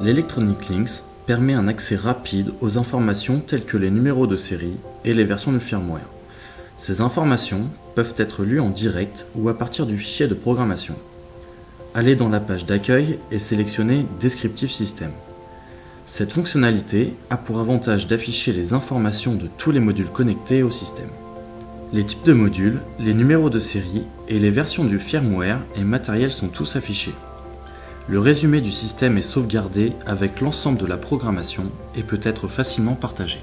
L'Electronic Links permet un accès rapide aux informations telles que les numéros de série et les versions du firmware. Ces informations peuvent être lues en direct ou à partir du fichier de programmation. Allez dans la page d'accueil et sélectionnez Descriptive System. Cette fonctionnalité a pour avantage d'afficher les informations de tous les modules connectés au système. Les types de modules, les numéros de série et les versions du firmware et matériel sont tous affichés. Le résumé du système est sauvegardé avec l'ensemble de la programmation et peut être facilement partagé.